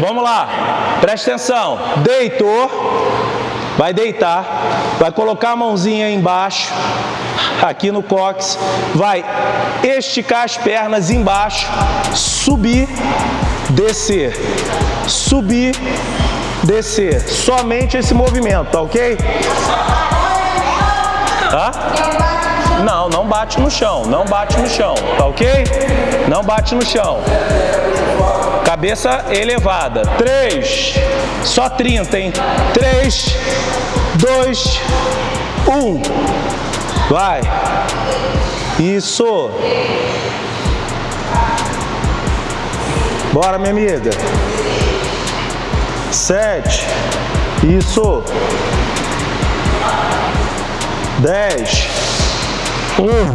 Vamos lá. Presta atenção. Deitou. Vai deitar. Vai colocar a mãozinha embaixo. Aqui no cox. Vai esticar as pernas embaixo. Subir. Descer. Subir. Descer. Somente esse movimento, tá ok? Tá? Não, não bate no chão, não bate no chão, tá ok? Não bate no chão. Cabeça elevada. 3, só 30, hein? 3, 2, 1. Vai. Isso. Bora, minha amiga. 7. Isso. 10. 1.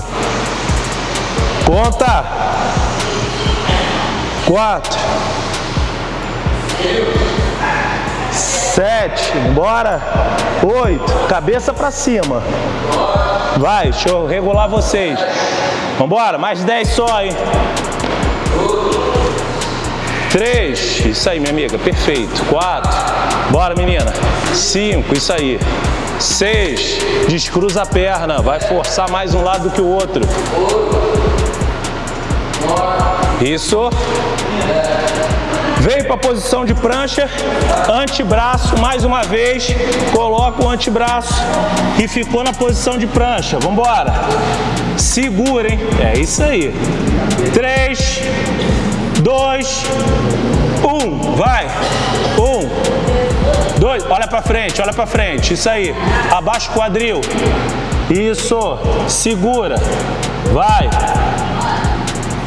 Conta. 4. 7. Bora. 8. Cabeça pra cima. Vai, deixa eu regular vocês. Vambora, mais 10 só, hein? 3, isso aí, minha amiga, perfeito. 4, bora, menina. 5, isso aí. 6, descruza a perna, vai forçar mais um lado do que o outro. Isso. Veio para a posição de prancha, antebraço, mais uma vez, coloca o antebraço e ficou na posição de prancha. Vamos embora. Segura, hein? É isso aí. 3, 2, 1, vai. 1, 2, olha para frente, olha para frente. Isso aí. Abaixa o quadril. Isso. Segura. Vai.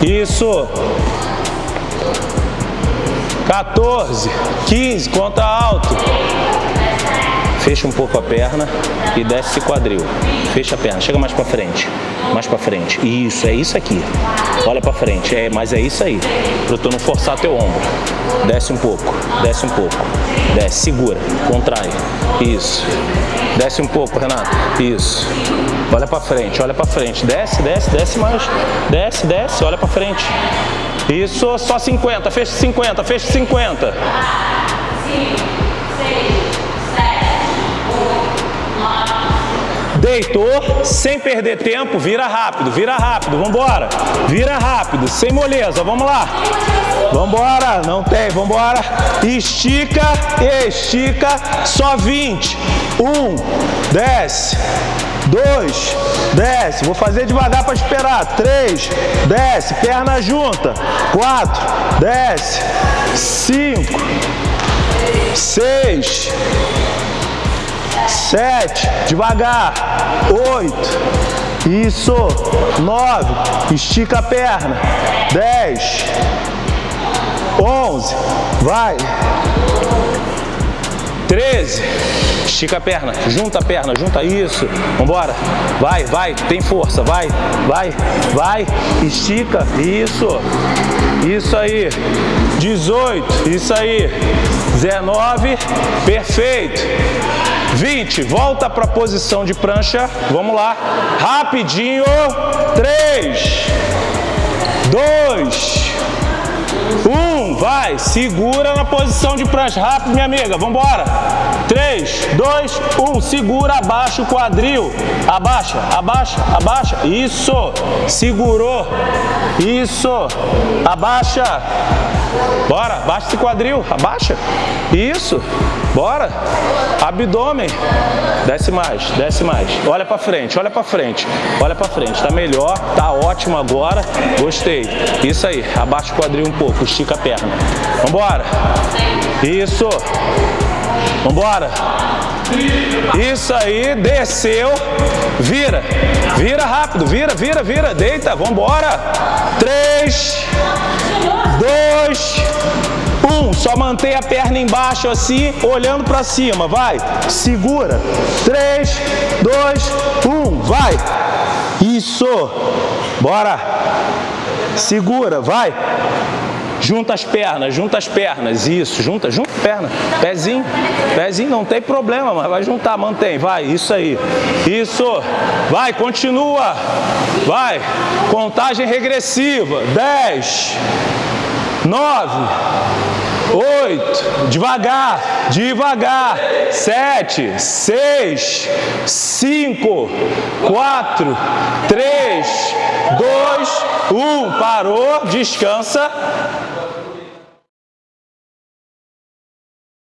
Isso. 14, 15, conta alto. Fecha um pouco a perna e desce esse quadril. Fecha a perna, chega mais para frente. Mais para frente. Isso, é isso aqui. Olha para frente, é, mas é isso aí. Para tu não forçar teu ombro. Desce um pouco, desce um pouco. Desce, segura, contrai. Isso. Desce um pouco, Renato. Isso. Olha para frente, olha para frente. Desce, desce, desce mais. Desce, desce, olha para frente. Isso, só 50, fecha 50, fecha 50. Deitou, sem perder tempo, vira rápido, vira rápido, vambora. Vira rápido, sem moleza, vamos lá. Vambora, não tem, vambora. Estica, estica, só 20. Um, desce. Dois, desce. Vou fazer devagar para esperar. Três, desce. Perna junta. Quatro, desce. Cinco, seis, sete, devagar. Oito, isso. Nove, estica a perna. Dez, onze, vai. Treze. Estica a perna, junta a perna, junta isso. Vambora. Vai, vai, tem força, vai, vai, vai. Estica, isso. Isso aí. 18, isso aí. 19, perfeito. 20, volta para a posição de prancha. Vamos lá. Rapidinho. 3, 2, 1, vai. Segura na posição de prancha. Rápido, minha amiga. Vambora. 3, 2, 1. Segura, abaixa o quadril. Abaixa, abaixa, abaixa. Isso. Segurou. Isso. Abaixa. Bora, abaixa esse quadril. Abaixa. Isso. Bora. Abdômen. Desce mais, desce mais. Olha pra frente, olha pra frente. Olha pra frente. Tá melhor, tá ótimo agora. Gostei. Isso aí. Abaixa o quadril um pouco, estica a perna. Vambora. Isso. Vambora. Isso aí, desceu, vira, vira rápido, vira, vira, vira, deita, vambora. Três. Só mantém a perna embaixo assim, olhando para cima, vai. Segura. Três, dois, um, vai. Isso. Bora. Segura, vai. Junta as pernas, junta as pernas, isso, junta, junta a perna, pezinho, pezinho, não tem problema, mas vai juntar, mantém, vai, isso aí, isso, vai, continua, vai, contagem regressiva, 10, 9, oito, devagar, devagar, sete, seis, cinco, quatro, três, dois, um, parou, descansa.